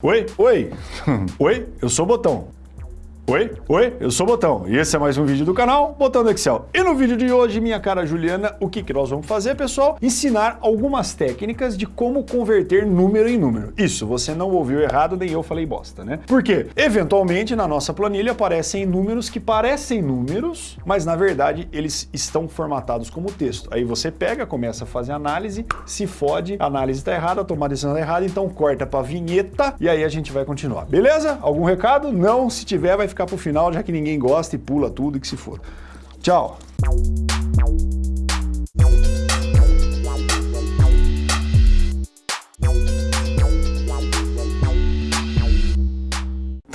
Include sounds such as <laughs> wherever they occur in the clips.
Oi, oi, <laughs> oi, eu sou o Botão. Oi, oi, eu sou o Botão e esse é mais um vídeo do canal Botão do Excel. E no vídeo de hoje, minha cara Juliana, o que, que nós vamos fazer, pessoal? Ensinar algumas técnicas de como converter número em número. Isso, você não ouviu errado, nem eu falei bosta, né? Porque, eventualmente, na nossa planilha aparecem números que parecem números, mas na verdade eles estão formatados como texto. Aí você pega, começa a fazer análise, se fode, a análise está errada, a tomada de tá errada, então corta para vinheta e aí a gente vai continuar. Beleza? Algum recado? Não, se tiver vai ficar ficar pro final, já que ninguém gosta e pula tudo e que se for. Tchau!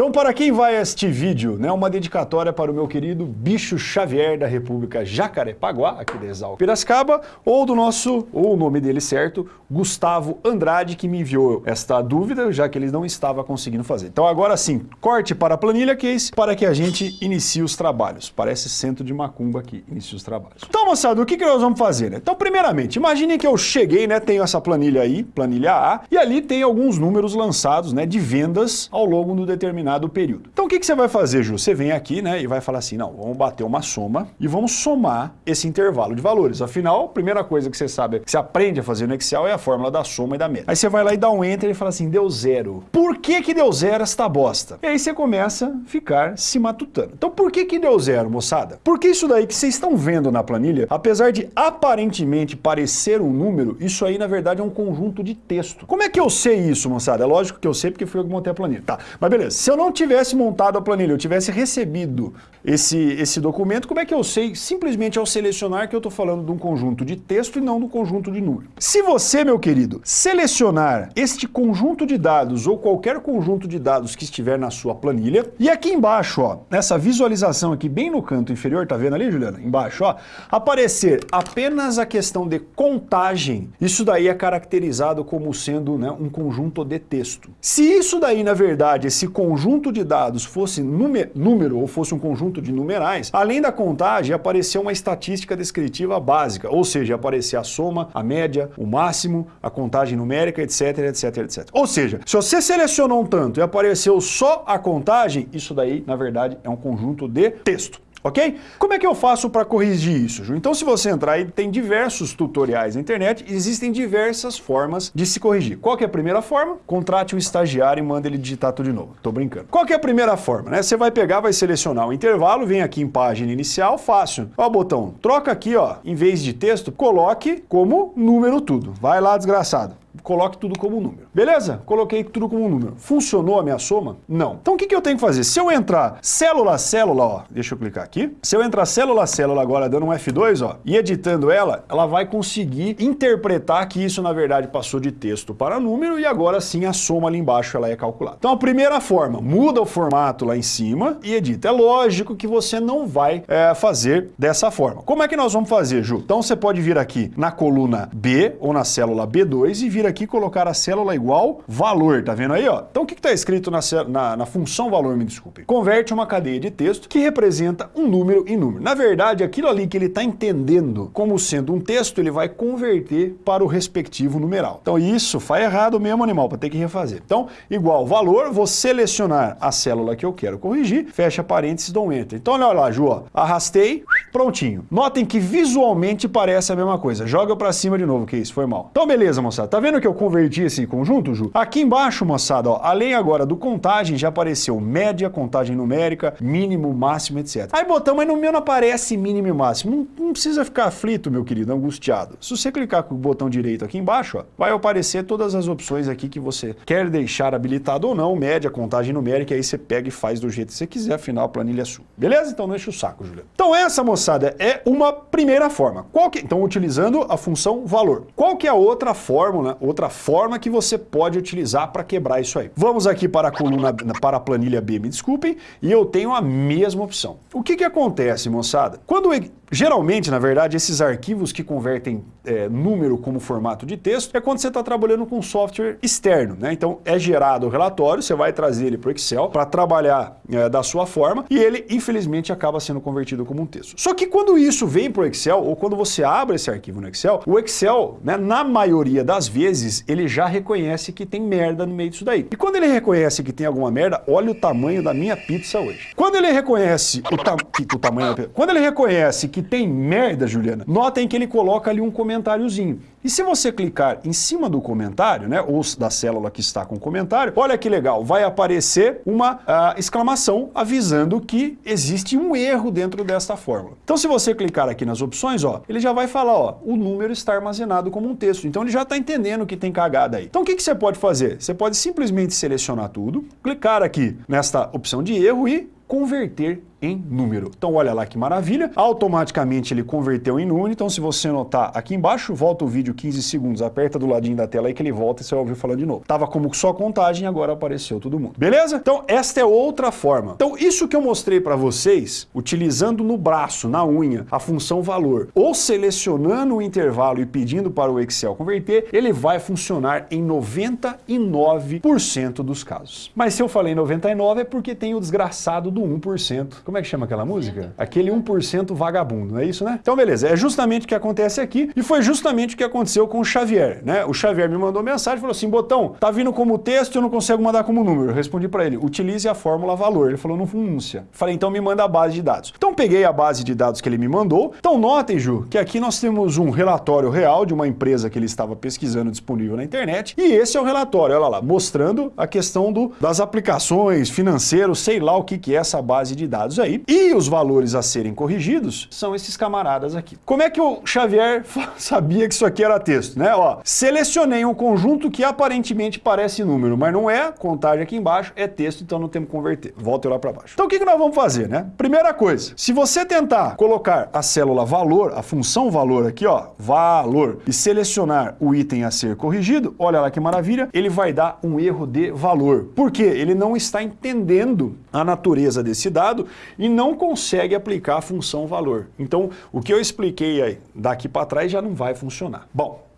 Então, para quem vai assistir vídeo, né, uma dedicatória para o meu querido Bicho Xavier da República Jacarepaguá, aqui de Exalco Piracicaba, ou do nosso, ou o nome dele certo, Gustavo Andrade, que me enviou esta dúvida, já que ele não estava conseguindo fazer. Então, agora sim, corte para a planilha case para que a gente inicie os trabalhos. Parece centro de macumba aqui, inicie os trabalhos. Então, moçada, o que, que nós vamos fazer? Né? Então, primeiramente, imagine que eu cheguei, né, tenho essa planilha aí, planilha A, e ali tem alguns números lançados, né, de vendas ao longo do determinado determinado período. Então o que, que você vai fazer, Ju? Você vem aqui né, e vai falar assim, não, vamos bater uma soma e vamos somar esse intervalo de valores. Afinal, a primeira coisa que você sabe, que você aprende a fazer no Excel é a fórmula da soma e da média. Aí você vai lá e dá um Enter e fala assim, deu zero. Por que que deu zero esta bosta? E aí você começa a ficar se matutando. Então por que que deu zero, moçada? Porque isso daí que vocês estão vendo na planilha, apesar de aparentemente parecer um número, isso aí na verdade é um conjunto de texto. Como é que eu sei isso, moçada? É lógico que eu sei porque fui eu que montei a planilha. Tá, mas beleza. Se eu não tivesse montado a planilha, eu tivesse recebido esse, esse documento, como é que eu sei, simplesmente ao selecionar, que eu estou falando de um conjunto de texto e não do conjunto de número? Se você, meu querido, selecionar este conjunto de dados ou qualquer conjunto de dados que estiver na sua planilha, e aqui embaixo, ó, nessa visualização aqui bem no canto inferior, tá vendo ali, Juliana? Embaixo, ó, aparecer apenas a questão de contagem, isso daí é caracterizado como sendo né, um conjunto de texto. Se isso daí, na verdade, esse conjunto conjunto de dados fosse número ou fosse um conjunto de numerais, além da contagem aparecer uma estatística descritiva básica, ou seja, aparecer a soma, a média, o máximo, a contagem numérica, etc, etc, etc. Ou seja, se você selecionou um tanto e apareceu só a contagem, isso daí, na verdade, é um conjunto de texto ok? Como é que eu faço para corrigir isso, Ju? Então se você entrar aí, tem diversos tutoriais na internet, existem diversas formas de se corrigir. Qual é a primeira forma? Contrate um estagiário e manda ele digitar tudo de novo. Tô brincando. Qual é a primeira forma? Né? Você vai pegar, vai selecionar o intervalo, vem aqui em página inicial, fácil. Ó o botão, troca aqui, ó, em vez de texto, coloque como número tudo. Vai lá, desgraçado coloque tudo como número. Beleza? Coloquei tudo como número. Funcionou a minha soma? Não. Então o que, que eu tenho que fazer? Se eu entrar célula a célula, ó, deixa eu clicar aqui. Se eu entrar célula a célula agora dando um F2, ó, e editando ela, ela vai conseguir interpretar que isso na verdade passou de texto para número e agora sim a soma ali embaixo ela é calculada. Então a primeira forma, muda o formato lá em cima e edita. É lógico que você não vai é, fazer dessa forma. Como é que nós vamos fazer, Ju? Então você pode vir aqui na coluna B ou na célula B2 e vir aqui aqui colocar a célula igual valor, tá vendo aí, ó? Então o que está escrito na, na, na, função valor, me desculpe? Converte uma cadeia de texto que representa um número em número. Na verdade, aquilo ali que ele está entendendo como sendo um texto, ele vai converter para o respectivo numeral. Então isso faz errado mesmo, animal, para ter que refazer. Então, igual valor, vou selecionar a célula que eu quero corrigir, fecha parênteses, dou um enter. Então olha lá, Ju, ó, arrastei, prontinho. Notem que visualmente parece a mesma coisa. Joga para cima de novo, que isso, foi mal. Então beleza, moçada, tá vendo que eu converti esse conjunto, Ju? Aqui embaixo, moçada, ó, além agora do contagem, já apareceu média, contagem numérica, mínimo, máximo, etc. Aí botamos, mas no meu não aparece mínimo e máximo. Não, não precisa ficar aflito, meu querido, angustiado. Se você clicar com o botão direito aqui embaixo, ó, vai aparecer todas as opções aqui que você quer deixar habilitado ou não, média, contagem numérica, aí você pega e faz do jeito que você quiser, afinal a planilha é sua. Beleza? Então não enche o saco, Juliano. Então essa, moçada, é uma primeira forma. Qual que, então, utilizando a função valor. Qual que é a outra fórmula, outra forma que você pode utilizar para quebrar isso aí? Vamos aqui para a coluna, para a planilha B, me desculpem, e eu tenho a mesma opção. O que que acontece, moçada? Quando Geralmente, na verdade, esses arquivos que convertem é, número como formato de texto é quando você está trabalhando com software externo. Né? Então é gerado o relatório, você vai trazer ele para o Excel para trabalhar é, da sua forma e ele, infelizmente, acaba sendo convertido como um texto. Só que quando isso vem para o Excel ou quando você abre esse arquivo no Excel, o Excel, né, na maioria das vezes, ele já reconhece que tem merda no meio disso daí. E quando ele reconhece que tem alguma merda, olha o tamanho da minha pizza hoje. Quando ele reconhece o, ta o tamanho da quando ele reconhece que tem merda, Juliana, notem que ele coloca ali um comentáriozinho. E se você clicar em cima do comentário, né, ou da célula que está com o comentário, olha que legal, vai aparecer uma uh, exclamação avisando que existe um erro dentro desta fórmula. Então se você clicar aqui nas opções, ó, ele já vai falar, ó, o número está armazenado como um texto. Então ele já está entendendo que tem cagada aí. Então o que, que você pode fazer? Você pode simplesmente selecionar tudo, clicar aqui nesta opção de erro e converter em número. Então olha lá que maravilha, automaticamente ele converteu em número, então se você notar aqui embaixo, volta o vídeo 15 segundos, aperta do ladinho da tela aí que ele volta e você vai ouvir falando de novo. Tava como só contagem, agora apareceu todo mundo. Beleza? Então esta é outra forma. Então isso que eu mostrei para vocês, utilizando no braço, na unha, a função valor, ou selecionando o intervalo e pedindo para o Excel converter, ele vai funcionar em 99% dos casos. Mas se eu falei 99 é porque tem o desgraçado do 1%. Como é que chama aquela música? Aquele 1% vagabundo, não é isso, né? Então, beleza. É justamente o que acontece aqui e foi justamente o que aconteceu com o Xavier, né? O Xavier me mandou mensagem e falou assim, Botão, tá vindo como texto e eu não consigo mandar como número. Eu respondi para ele, utilize a fórmula valor. Ele falou, não funcia. Falei, então me manda a base de dados. Então peguei a base de dados que ele me mandou. Então notem, Ju, que aqui nós temos um relatório real de uma empresa que ele estava pesquisando disponível na internet. E esse é o relatório, olha lá, mostrando a questão do, das aplicações, financeiros, sei lá o que, que é essa base de dados aí. E os valores a serem corrigidos são esses camaradas aqui. Como é que o Xavier <laughs> sabia que isso aqui era texto, né? Ó, selecionei um conjunto que aparentemente parece número, mas não é, contagem aqui embaixo, é texto, então não temos que converter. Volta lá para baixo. Então o que, que nós vamos fazer, né? Primeira coisa, se você tentar colocar a célula valor, a função valor aqui, ó, valor, e selecionar o item a ser corrigido, olha lá que maravilha, ele vai dar um erro de valor. Por quê? Ele não está entendendo a natureza desse dado e não consegue aplicar a função valor. Então, o que eu expliquei aí daqui para trás já não vai funcionar. Bom,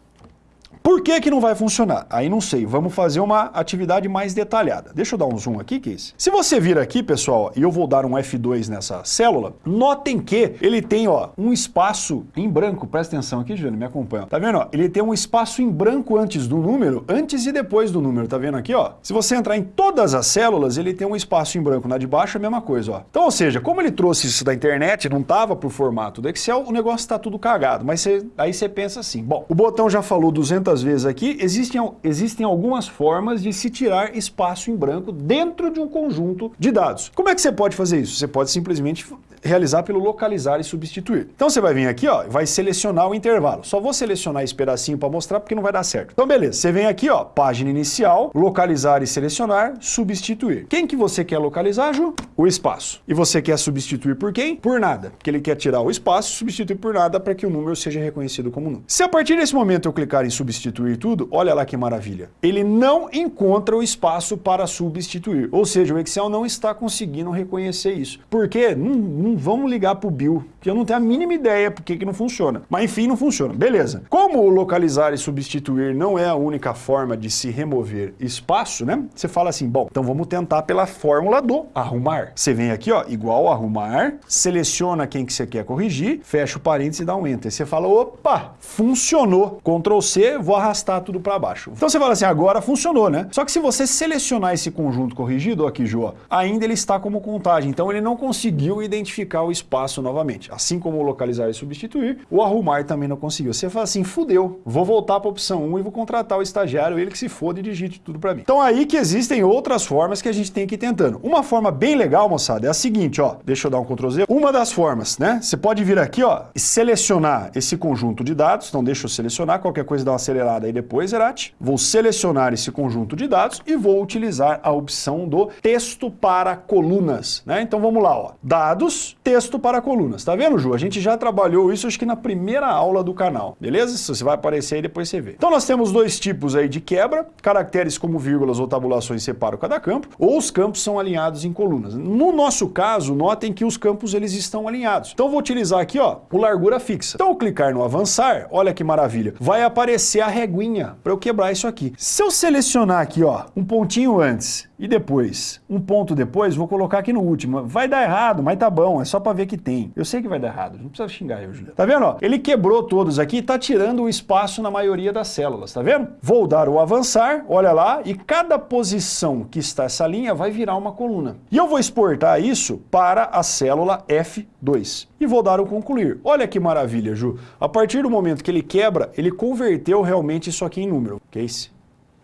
por que que não vai funcionar? Aí não sei, vamos fazer uma atividade mais detalhada. Deixa eu dar um zoom aqui, Case. Se você vir aqui, pessoal, e eu vou dar um F2 nessa célula, notem que ele tem ó, um espaço em branco, presta atenção aqui, Juliano, me acompanha. Tá vendo? Ó? Ele tem um espaço em branco antes do número, antes e depois do número, tá vendo aqui? ó? Se você entrar em todas as células, ele tem um espaço em branco. Na de baixo é a mesma coisa. Ó. Então, ou seja, como ele trouxe isso da internet, não estava por formato do Excel, o negócio está tudo cagado. Mas cê, aí você pensa assim, bom, o botão já falou 200 muitas vezes aqui, existem, existem algumas formas de se tirar espaço em branco dentro de um conjunto de dados. Como é que você pode fazer isso? Você pode simplesmente realizar pelo localizar e substituir. Então você vai vir aqui, ó, vai selecionar o intervalo. Só vou selecionar esse pedacinho para mostrar porque não vai dar certo. Então beleza, você vem aqui, ó, página inicial, localizar e selecionar, substituir. Quem que você quer localizar, Ju? O espaço. E você quer substituir por quem? Por nada. Porque ele quer tirar o espaço e substituir por nada para que o número seja reconhecido como número. Se a partir desse momento eu clicar em substituir tudo, olha lá que maravilha. Ele não encontra o espaço para substituir. Ou seja, o Excel não está conseguindo reconhecer isso. Por quê? Não, vamos ligar para o Bill, que eu não tenho a mínima ideia por que não funciona. Mas enfim, não funciona. Beleza. Como localizar e substituir não é a única forma de se remover espaço, né? Você fala assim, bom, então vamos tentar pela fórmula do arrumar. Você vem aqui, ó, igual arrumar, seleciona quem que você quer corrigir, fecha o parênteses e dá um enter. Você fala, opa, funcionou. Ctrl C, vou arrastar tudo para baixo. Então você fala assim, agora funcionou, né? Só que se você selecionar esse conjunto corrigido, ó, aqui, Jô, ainda ele está como contagem. Então ele não conseguiu identificar identificar o espaço novamente. Assim como localizar e substituir, o arrumar também não conseguiu. Você fala assim, fudeu, vou voltar para a opção 1 e vou contratar o estagiário, ele que se foda e digite tudo para mim. Então aí que existem outras formas que a gente tem que ir tentando. Uma forma bem legal, moçada, é a seguinte, ó, deixa eu dar um Ctrl Z. Uma das formas, né, você pode vir aqui, ó, e selecionar esse conjunto de dados, então deixa eu selecionar, qualquer coisa dá uma acelerada aí depois, Erat. Vou selecionar esse conjunto de dados e vou utilizar a opção do texto para colunas, né? Então vamos lá, ó, dados, texto para colunas. Tá vendo, Ju? A gente já trabalhou isso acho que na primeira aula do canal, beleza? Isso vai aparecer aí depois você vê. Então nós temos dois tipos aí de quebra, caracteres como vírgulas ou tabulações separam cada campo, ou os campos são alinhados em colunas. No nosso caso, notem que os campos eles estão alinhados. Então vou utilizar aqui, ó, o largura fixa. Então clicar no avançar, olha que maravilha, vai aparecer a reguinha para eu quebrar isso aqui. Se eu selecionar aqui, ó, um pontinho antes e depois, um ponto depois, vou colocar aqui no último. Vai dar errado, mas tá bom, é só para ver que tem. Eu sei que vai dar errado, não precisa xingar eu, Juliano. Tá vendo, ó? Ele quebrou todos aqui e tá tirando o espaço na maioria das células, tá vendo? Vou dar o avançar, olha lá, e cada posição que está essa linha vai virar uma coluna. E eu vou exportar isso para a célula F2. E vou dar o concluir. Olha que maravilha, Ju. A partir do momento que ele quebra, ele converteu realmente isso aqui em número. Case,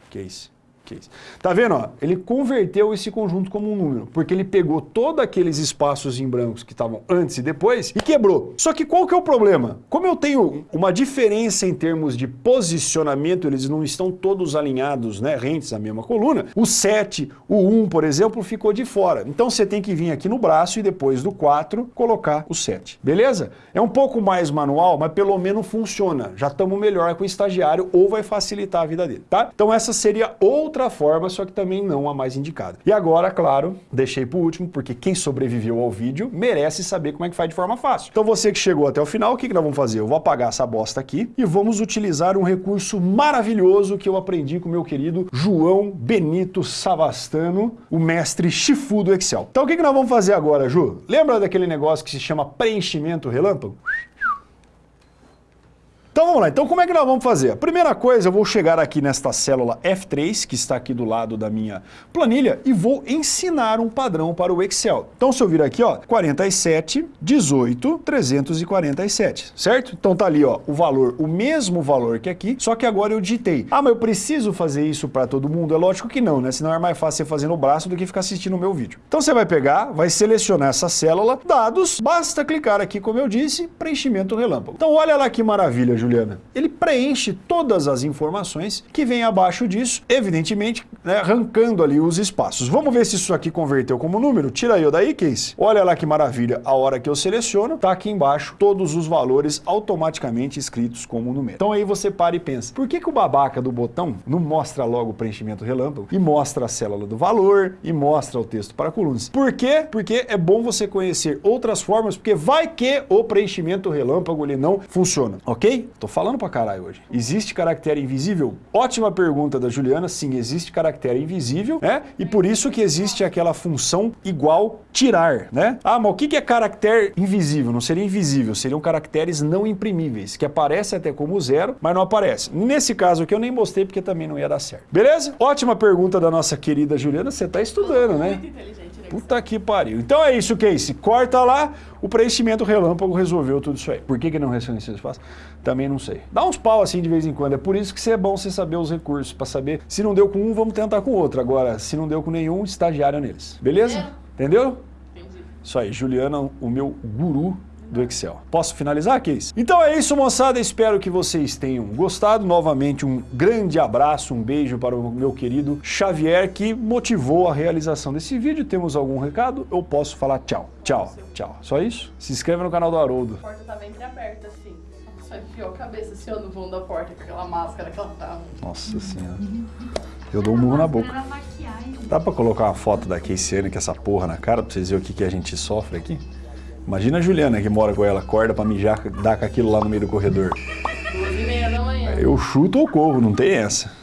case, case. Tá vendo? Ó? Ele converteu esse conjunto como um número, porque ele pegou todos aqueles espaços em brancos que estavam antes e depois e quebrou. Só que qual que é o problema? Como eu tenho uma diferença em termos de posicionamento, eles não estão todos alinhados, né, rentes na mesma coluna, o 7, o 1, por exemplo, ficou de fora. Então você tem que vir aqui no braço e depois do 4 colocar o 7. Beleza? É um pouco mais manual, mas pelo menos funciona. Já estamos melhor com o estagiário ou vai facilitar a vida dele, tá? Então essa seria outra outra forma, só que também não a mais indicada. E agora, claro, deixei por último, porque quem sobreviveu ao vídeo merece saber como é que faz de forma fácil. Então você que chegou até o final, o que, que nós vamos fazer? Eu vou apagar essa bosta aqui e vamos utilizar um recurso maravilhoso que eu aprendi com meu querido João Benito Savastano, o mestre Chifu do Excel. Então o que, que nós vamos fazer agora, Ju? Lembra daquele negócio que se chama preenchimento relâmpago? Então vamos lá, então como é que nós vamos fazer? A primeira coisa, eu vou chegar aqui nesta célula F3, que está aqui do lado da minha planilha, e vou ensinar um padrão para o Excel. Então se eu vir aqui, ó, 47, 18, 347, certo? Então tá ali, ó, o valor, o mesmo valor que aqui, só que agora eu digitei. Ah, mas eu preciso fazer isso para todo mundo? É lógico que não, né? Senão é mais fácil você fazer no braço do que ficar assistindo o meu vídeo. Então você vai pegar, vai selecionar essa célula, dados, basta clicar aqui, como eu disse, preenchimento relâmpago. Então olha lá que maravilha, Juliana. Ele preenche todas as informações que vem abaixo disso, evidentemente, né, arrancando ali os espaços. Vamos ver se isso aqui converteu como número. Tira eu daí, Case. Olha lá que maravilha. A hora que eu seleciono, tá aqui embaixo todos os valores automaticamente escritos como número. Então aí você para e pensa, por que, que o babaca do botão não mostra logo o preenchimento relâmpago e mostra a célula do valor e mostra o texto para colunas? Por quê? Porque é bom você conhecer outras formas, porque vai que o preenchimento relâmpago ele não funciona, ok? Tô falando pra caralho hoje. Existe caractere invisível? Ótima pergunta da Juliana. Sim, existe caractere invisível, né? E por isso que existe aquela função igual tirar, né? Ah, mas o que é caractere invisível? Não seria invisível, seriam caracteres não imprimíveis, que aparece até como zero, mas não aparece. Nesse caso aqui eu nem mostrei porque também não ia dar certo. Beleza? Ótima pergunta da nossa querida Juliana. Você tá estudando, né? Muito inteligente? Puta que pariu. Então é isso, Casey. Corta lá, o preenchimento relâmpago resolveu tudo isso aí. Por que, que não reconheceu espaço? Também não sei. Dá uns pau assim de vez em quando. É por isso que é bom você saber os recursos, para saber se não deu com um, vamos tentar com outro. Agora, se não deu com nenhum, estagiário neles. Beleza? É. Entendeu? Entendi. Isso aí, Juliana, o meu guru do Excel. Posso finalizar, Case? Então é isso, moçada. Espero que vocês tenham gostado. Novamente, um grande abraço, um beijo para o meu querido Xavier, que motivou a realização desse vídeo. Temos algum recado? Eu posso falar tchau. Tchau, tchau. Só isso? Se inscreva no canal do Haroldo. A porta tava entreaberta, assim. Só enfiou a cabeça assim, ó, no vão da porta, com aquela máscara que ela tava. Nossa senhora. Eu dou um murro na boca. Dá pra colocar uma foto da Casey com essa porra na cara pra vocês verem o que, que a gente sofre aqui? Imagina a Juliana que mora com ela, acorda pra mijar, dá com aquilo lá no meio do corredor. Duas e meia da manhã. Eu chuto ou corro, não tem essa.